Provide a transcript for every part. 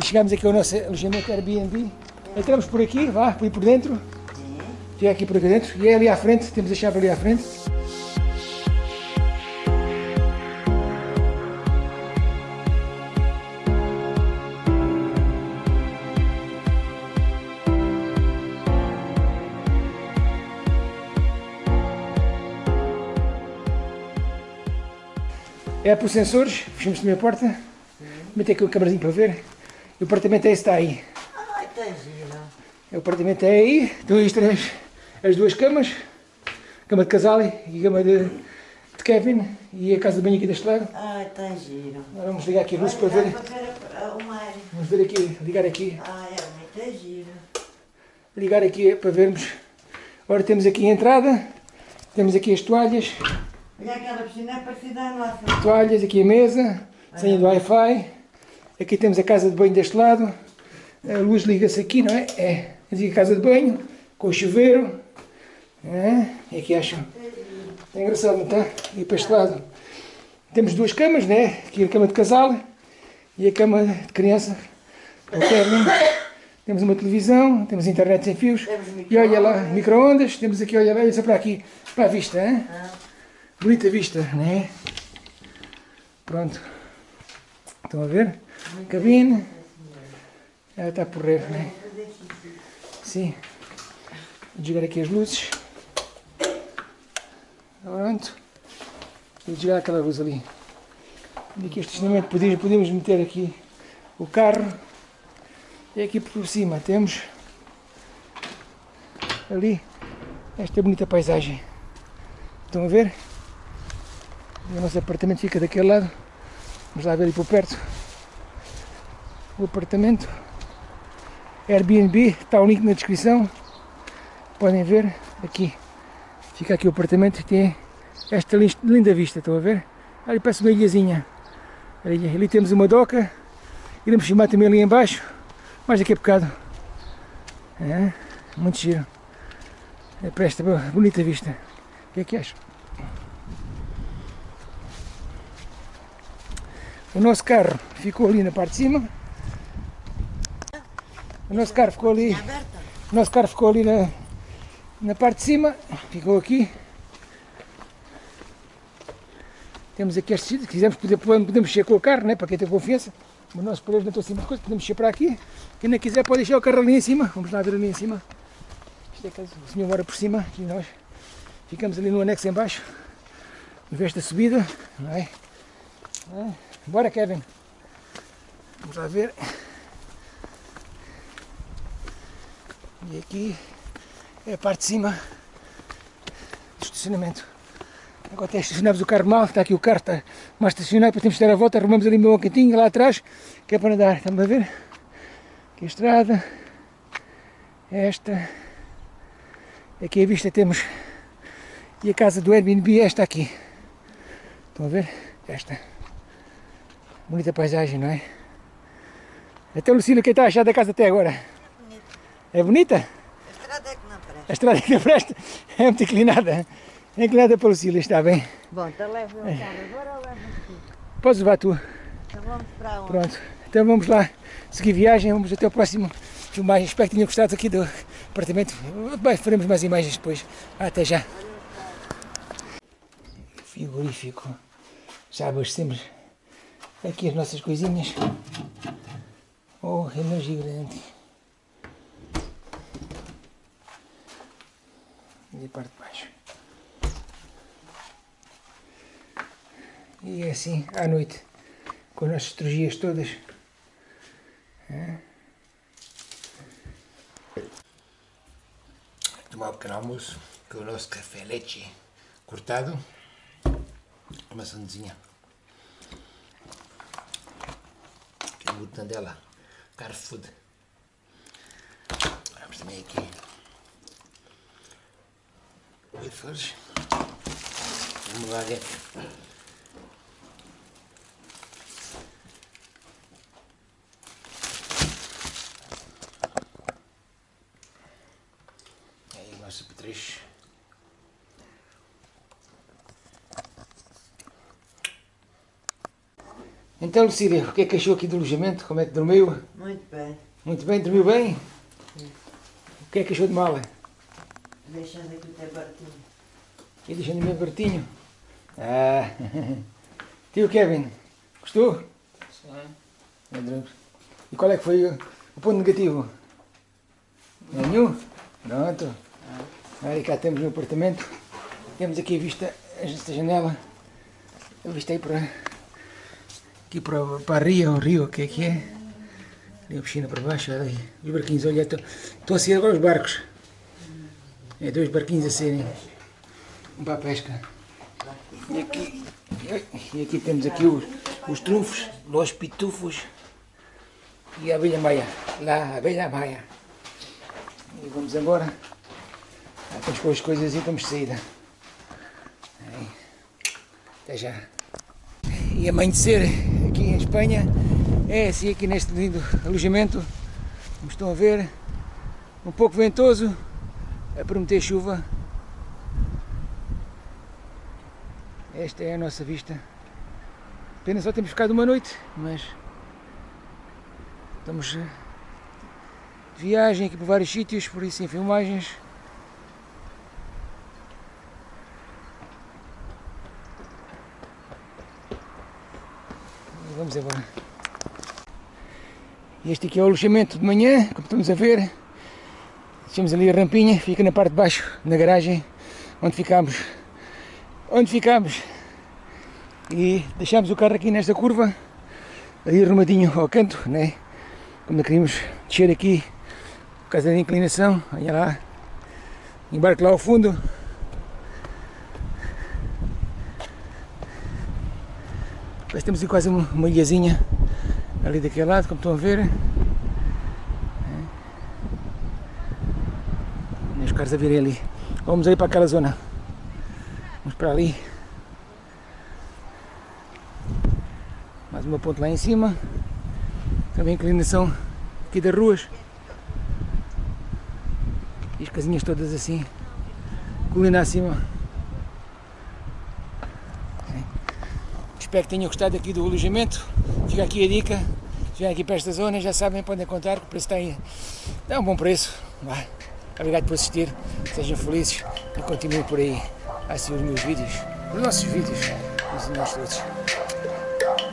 E chegamos aqui ao nosso alojamento Airbnb. Entramos por aqui, vá, por por dentro. Chega aqui por aqui dentro. E é ali à frente, temos a chave ali à frente. É por sensores, fechamos também a porta. Meter aqui o câmerazinho para ver. E o apartamento é está aí. Ai, tá gira. O apartamento é aí. Aí as, três, as duas camas. Cama de casal e cama de, de Kevin. E a casa de banho aqui deste lado. Ai, tá gira. Agora vamos ligar aqui a luz para ver. para ver o mar. Vamos ver aqui, ligar aqui. Ai, é muito gira. Ligar aqui para vermos. Agora temos aqui a entrada. Temos aqui as toalhas. Olha aquela piscina é parecida à nossa. Toalhas, aqui a mesa. Senha do Wi-Fi. Aqui temos a casa de banho deste lado. A luz liga-se aqui, não é? É. A casa de banho. Com o chuveiro. É. E aqui acho. É engraçado, não está? E para este lado. Temos duas camas, né? Aqui a cama de casal. E a cama de criança. O Kevin. Temos uma televisão, temos internet sem fios. E olha lá, micro-ondas. Temos aqui, olha lá, olha só para aqui. Para a vista, hein? Ah, Bonita vista, né? Pronto. Estão a ver? Cabine. Ela está a porrer, né? Sim. Vou desligar aqui as luzes. Pronto. Vou desligar aquela luz ali. E aqui este estacionamento podemos, meter aqui o carro. E aqui por cima temos ali esta bonita paisagem. Estão a ver? E o nosso apartamento fica daquele lado. Vamos lá ver ali por perto. O apartamento. Airbnb, está o link na descrição. Podem ver aqui. Fica aqui o apartamento e tem esta lin- linda vista, estão a ver? Ali parece uma ilhazinha. Ali, ali temos uma doca. Iremos filmar também ali embaixo. Mais daqui a bocado. É, muito giro. É para esta bonita vista. O que é que acham? O nosso carro ficou ali na parte de cima. O nosso carro ficou ali. O nosso carro ficou ali na, na parte de cima. Ficou aqui. Temos aqui este. Se quisermos, podemos mexer com o carro, né? para quem tem confiança. Mas nós paredes não estão acima de coisas, podemos mexer para aqui. Quem não quiser pode deixar o carro ali em cima. Vamos lá ver ali em cima. Isto é caso o senhor mora por cima e nós ficamos ali no anexo em baixo. Esta subida. Não é? Não é? Bora Kevin. Vamos lá ver. E aqui é a parte de cima do estacionamento. Agora até estacionamos o carro mal, está aqui o carro, está mais estacionado, depois temos que dar a volta, arrumamos ali um cantinho lá atrás, que é para andar. Estamos a ver? Aqui a estrada. Esta. Aqui a vista temos. E a casa do Airbnb é esta aqui. Estão a ver? Esta. Bonita paisagem, não é? Até Lucília, o que está a achar da casa até agora? É bonita? A estrada é que não presta. A estrada que não presta é muito inclinada. É inclinada para Lucília, está bem. Bom, então leva o carro agora ou leva aqui? Podes levar tu. Então vamos para onde? Pronto. Então vamos lá seguir viagem. Vamos até o próximo filmagem. Espero que tenham gostado aqui do apartamento. Bem, faremos mais imagens depois. Até já. Frigorífico. Já abastecemos aqui as nossas coisinhas. Oh, é gigante. E a parte de baixo. E é assim, à noite, com as nossas estrugias todas. É. Tomar um pequeno almoço com o nosso café leite cortado. Uma sandezinha. Mortandela. Carfood. Vamos também aqui. Wafers. Vamos lá ver. Aí o nosso. Então, Lucília, o que é que achou aqui do alojamento? Como é que dormiu? Muito bem. Muito bem, dormiu bem? O que é que achou de mala? Deixando aqui o teu barquinho. E deixando o meu bertinho. Ah, tio Kevin, gostou? Meu Deus. E qual é que foi o, ponto negativo? Nenhum? Pronto. Aí cá temos o apartamento. Temos aqui a vista, esta janela. A vista aí para aqui para, para a ria, o rio, o que é que é? Ali a piscina para baixo, olha aí. Os barquinhos, olha, estou estou a sair agora os barcos. É dois barquinhos a serem. Para a pesca. E aqui, e aqui temos aqui os, os trunfos, os pitufos e a abelha maia. Lá, a abelha maia. E vamos agora. Já estamos as coisas e estamos de saída. Aí. Até já. E amanhecer aqui em Espanha é assim aqui neste lindo alojamento. Como estão a ver, um pouco ventoso, a prometer chuva. Esta é a nossa vista. Apenas só temos ficado uma noite, mas estamos eh, de viagem aqui por vários sítios, por isso em filmagens. Vamos embora. Este aqui é o alojamento de manhã, como estamos a ver. Deixamos ali a rampinha, fica na parte de baixo, na garagem, onde ficámos. Onde ficámos. E deixámos o carro aqui nesta curva, ali arrumadinho ao canto, né? Como queríamos descer aqui, por causa da inclinação, olha lá, embarque lá ao fundo. Depois temos aqui quase uma ilhazinha ali daquele lado, como estão a ver. É. Carros a virem ali. Vamos ali para aquela zona. Vamos para ali. Mais uma ponte lá em cima. Também inclinação aqui das ruas. E as casinhas todas assim. Colina acima. Espero que tenham gostado aqui do alojamento. Fica aqui a dica. Se aqui para esta zona, já sabem, podem contar que o preço está aí. É um bom preço. Vá. Obrigado por assistir. Sejam felizes e continuem por aí a assistir os meus vídeos, os nossos vídeos, os nossos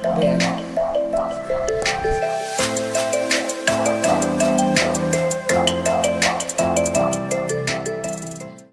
todos.